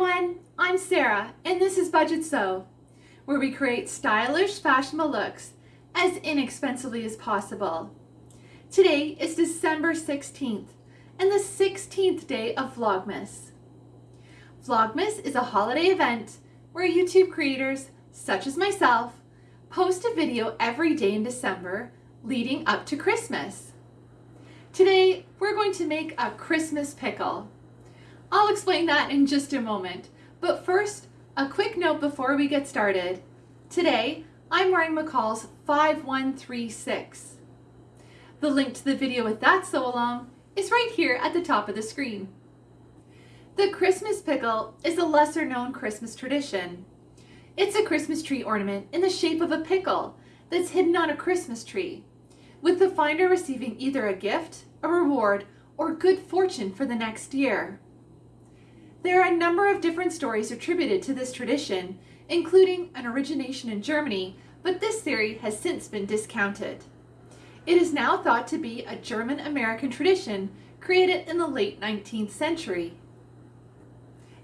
everyone, I'm Sarah and this is Budget Sew, where we create stylish, fashionable looks as inexpensively as possible. Today is December 16th and the 16th day of Vlogmas. Vlogmas is a holiday event where YouTube creators, such as myself, post a video every day in December leading up to Christmas. Today, we're going to make a Christmas pickle. I'll explain that in just a moment, but first, a quick note before we get started. Today, I'm wearing McCall's 5136. The link to the video with that sew along is right here at the top of the screen. The Christmas pickle is a lesser known Christmas tradition. It's a Christmas tree ornament in the shape of a pickle that's hidden on a Christmas tree, with the finder receiving either a gift, a reward, or good fortune for the next year. There are a number of different stories attributed to this tradition, including an origination in Germany, but this theory has since been discounted. It is now thought to be a German-American tradition created in the late 19th century.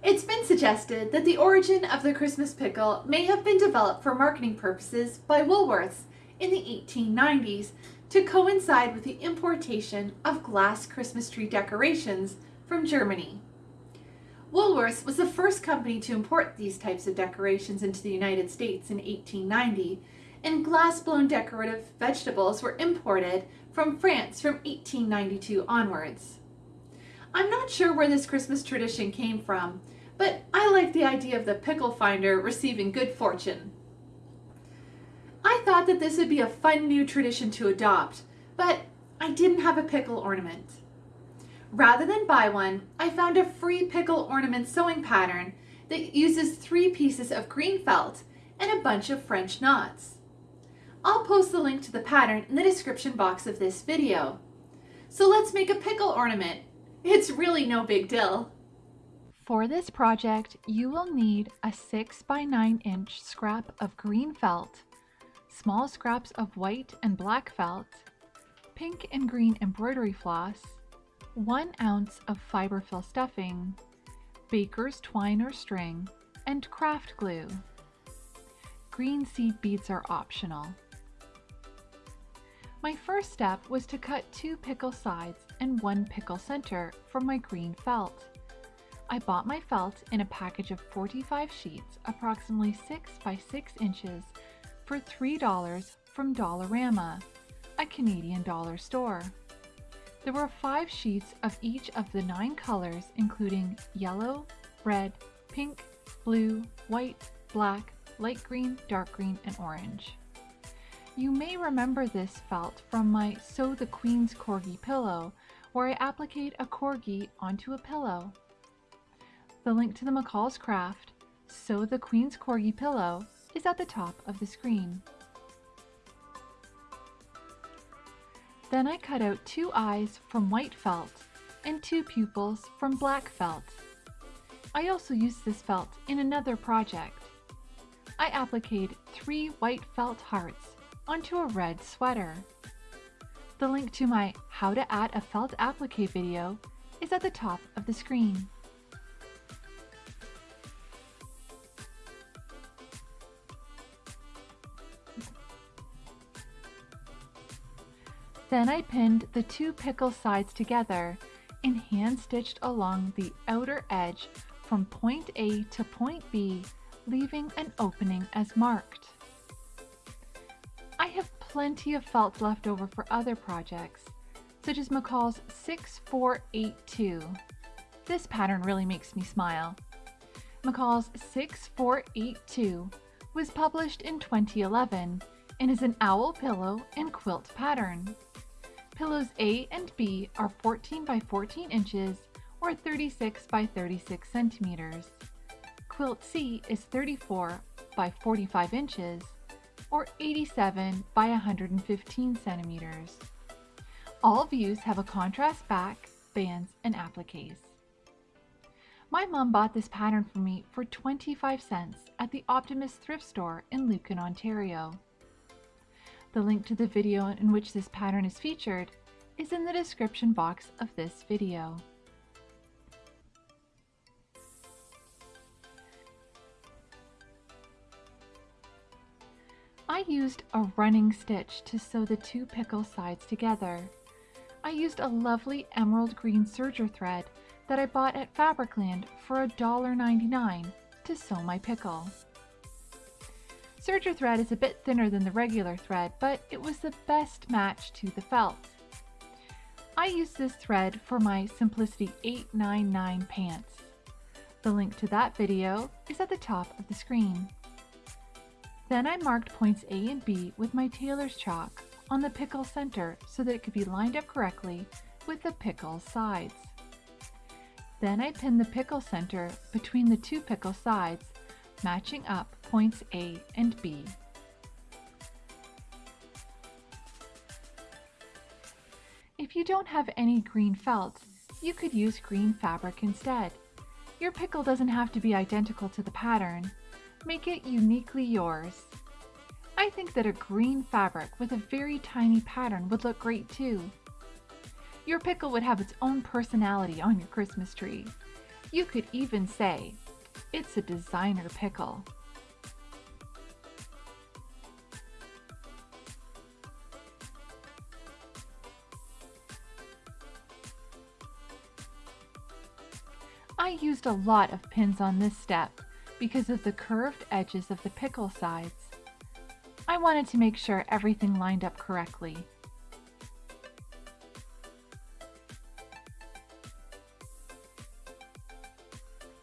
It's been suggested that the origin of the Christmas pickle may have been developed for marketing purposes by Woolworths in the 1890s to coincide with the importation of glass Christmas tree decorations from Germany. Woolworths was the first company to import these types of decorations into the United States in 1890, and glass-blown decorative vegetables were imported from France from 1892 onwards. I'm not sure where this Christmas tradition came from, but I like the idea of the pickle finder receiving good fortune. I thought that this would be a fun new tradition to adopt, but I didn't have a pickle ornament. Rather than buy one, I found a free pickle ornament sewing pattern that uses three pieces of green felt and a bunch of French knots. I'll post the link to the pattern in the description box of this video. So let's make a pickle ornament. It's really no big deal. For this project, you will need a 6 by 9 inch scrap of green felt, small scraps of white and black felt, pink and green embroidery floss, 1 ounce of fiberfill stuffing, baker's twine or string, and craft glue. Green seed beads are optional. My first step was to cut two pickle sides and one pickle center from my green felt. I bought my felt in a package of 45 sheets, approximately 6 by 6 inches, for $3 from Dollarama, a Canadian dollar store. There were five sheets of each of the nine colors, including yellow, red, pink, blue, white, black, light green, dark green, and orange. You may remember this felt from my Sew the Queen's Corgi pillow, where I appliqued a corgi onto a pillow. The link to the McCall's Craft, Sew the Queen's Corgi pillow, is at the top of the screen. Then I cut out two eyes from white felt and two pupils from black felt. I also used this felt in another project. I appliqued three white felt hearts onto a red sweater. The link to my How to Add a Felt Applique video is at the top of the screen. Then I pinned the two pickle sides together and hand stitched along the outer edge from point A to point B, leaving an opening as marked. I have plenty of felt left over for other projects, such as McCall's 6482. This pattern really makes me smile. McCall's 6482 was published in 2011 and is an owl pillow and quilt pattern. Pillows A and B are 14 by 14 inches or 36 by 36 centimeters. Quilt C is 34 by 45 inches or 87 by 115 centimeters. All views have a contrast back, bands, and appliques. My mom bought this pattern for me for 25 cents at the Optimist thrift store in Lucan, Ontario. The link to the video in which this pattern is featured is in the description box of this video. I used a running stitch to sew the two pickle sides together. I used a lovely emerald green serger thread that I bought at Fabricland for $1.99 to sew my pickle. Serger thread is a bit thinner than the regular thread, but it was the best match to the felt. I used this thread for my Simplicity 899 pants. The link to that video is at the top of the screen. Then I marked points A and B with my tailor's chalk on the pickle center so that it could be lined up correctly with the pickle sides. Then I pinned the pickle center between the two pickle sides, matching up points A and B. If you don't have any green felt, you could use green fabric instead. Your pickle doesn't have to be identical to the pattern. Make it uniquely yours. I think that a green fabric with a very tiny pattern would look great too. Your pickle would have its own personality on your Christmas tree. You could even say, it's a designer pickle. Used a lot of pins on this step because of the curved edges of the pickle sides. I wanted to make sure everything lined up correctly.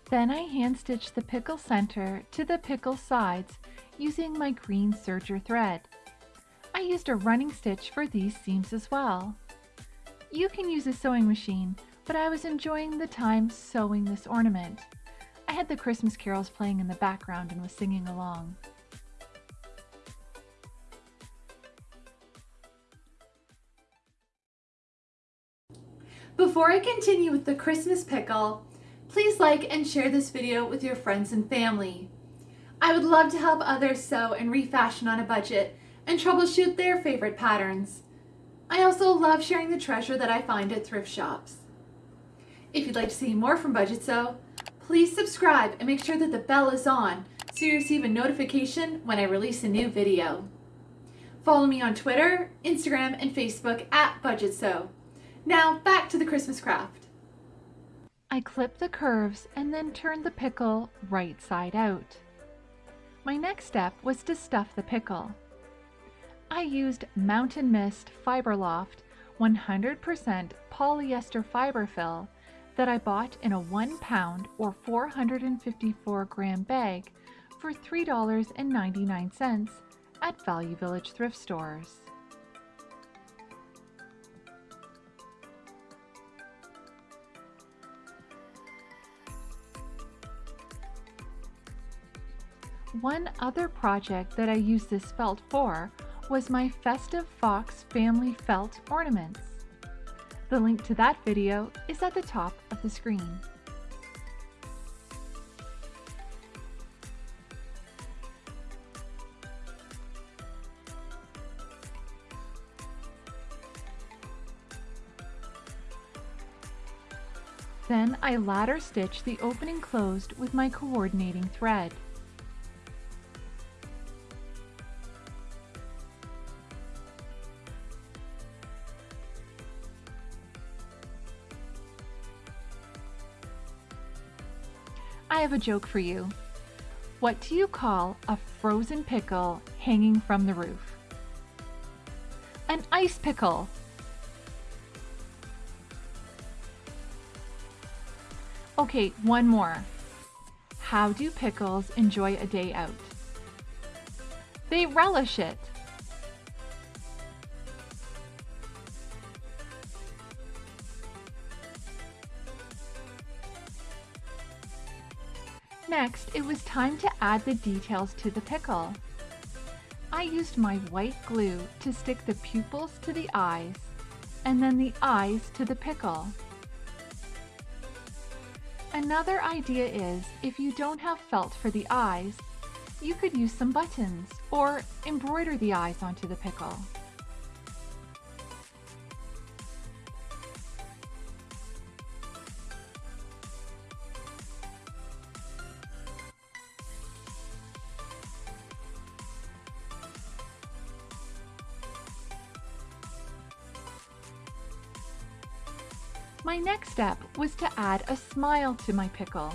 Then I hand stitched the pickle center to the pickle sides using my green serger thread. I used a running stitch for these seams as well. You can use a sewing machine, but I was enjoying the time sewing this ornament. I had the Christmas carols playing in the background and was singing along. Before I continue with the Christmas pickle, please like and share this video with your friends and family. I would love to help others sew and refashion on a budget and troubleshoot their favorite patterns. I also love sharing the treasure that I find at thrift shops. If you'd like to see more from Budget Sew, please subscribe and make sure that the bell is on so you receive a notification when I release a new video. Follow me on Twitter, Instagram, and Facebook at Budget Sew. Now back to the Christmas craft. I clipped the curves and then turned the pickle right side out. My next step was to stuff the pickle. I used Mountain Mist Fiberloft 100% polyester fiber fill that I bought in a one pound or 454 gram bag for $3.99 at Value Village thrift stores. One other project that I used this felt for was my Festive Fox Family Felt ornaments. The link to that video is at the top of the screen. Then I ladder stitch the opening closed with my coordinating thread. Have a joke for you. What do you call a frozen pickle hanging from the roof? An ice pickle. Okay, one more. How do pickles enjoy a day out? They relish it. Next, it was time to add the details to the pickle. I used my white glue to stick the pupils to the eyes and then the eyes to the pickle. Another idea is if you don't have felt for the eyes, you could use some buttons or embroider the eyes onto the pickle. My next step was to add a smile to my pickle.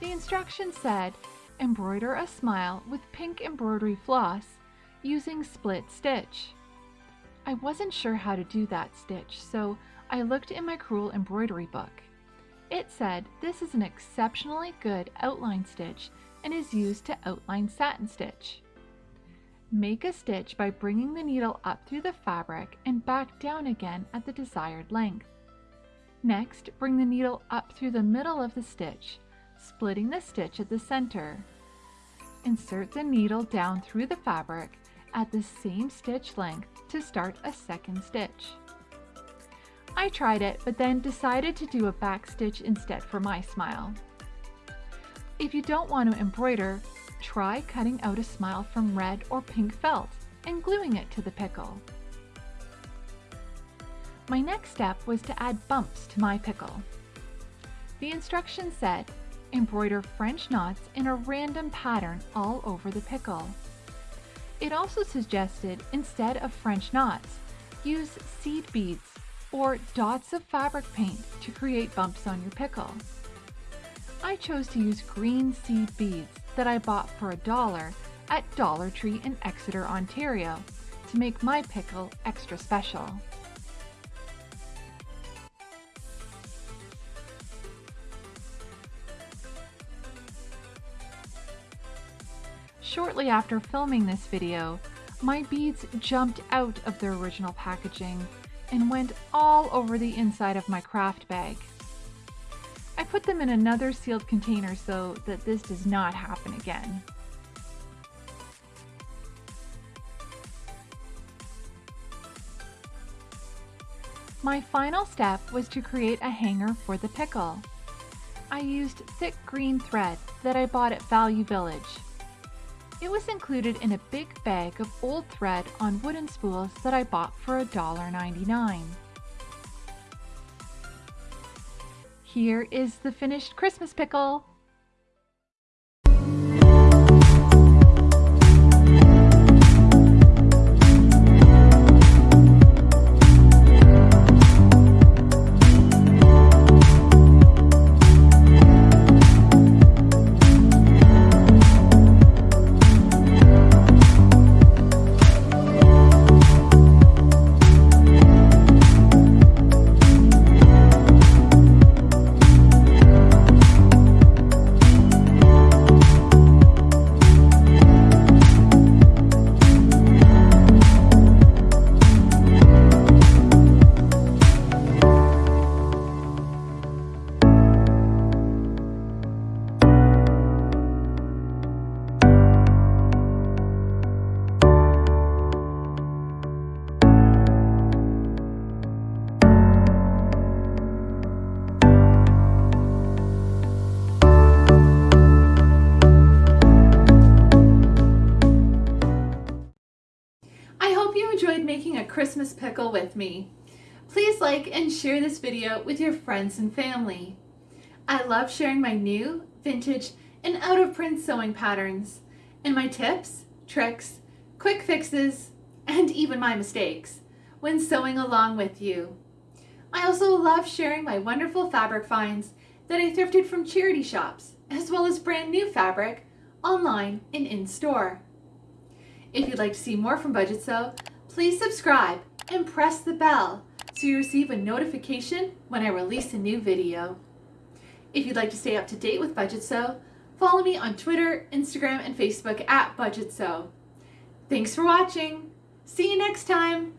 The instructions said, embroider a smile with pink embroidery floss using split stitch. I wasn't sure how to do that stitch, so I looked in my crewel embroidery book. It said this is an exceptionally good outline stitch and is used to outline satin stitch. Make a stitch by bringing the needle up through the fabric and back down again at the desired length. Next, bring the needle up through the middle of the stitch, splitting the stitch at the center. Insert the needle down through the fabric at the same stitch length to start a second stitch. I tried it, but then decided to do a back stitch instead for my smile. If you don't want to embroider, try cutting out a smile from red or pink felt and gluing it to the pickle. My next step was to add bumps to my pickle. The instructions said, embroider French knots in a random pattern all over the pickle. It also suggested, instead of French knots, use seed beads or dots of fabric paint to create bumps on your pickle. I chose to use green seed beads that I bought for a dollar at Dollar Tree in Exeter, Ontario to make my pickle extra special. Shortly after filming this video, my beads jumped out of their original packaging and went all over the inside of my craft bag. I put them in another sealed container so that this does not happen again. My final step was to create a hanger for the pickle. I used thick green thread that I bought at Value Village. It was included in a big bag of old thread on wooden spools that I bought for $1.99. Here is the finished Christmas pickle. Pickle with me. Please like and share this video with your friends and family. I love sharing my new, vintage, and out-of-print sewing patterns, and my tips, tricks, quick fixes, and even my mistakes when sewing along with you. I also love sharing my wonderful fabric finds that I thrifted from charity shops, as well as brand new fabric online and in-store. If you'd like to see more from Budget Sew, Please subscribe and press the bell so you receive a notification when I release a new video. If you'd like to stay up to date with Budget Sew, follow me on Twitter, Instagram, and Facebook at Budget Sew. Thanks for watching. See you next time.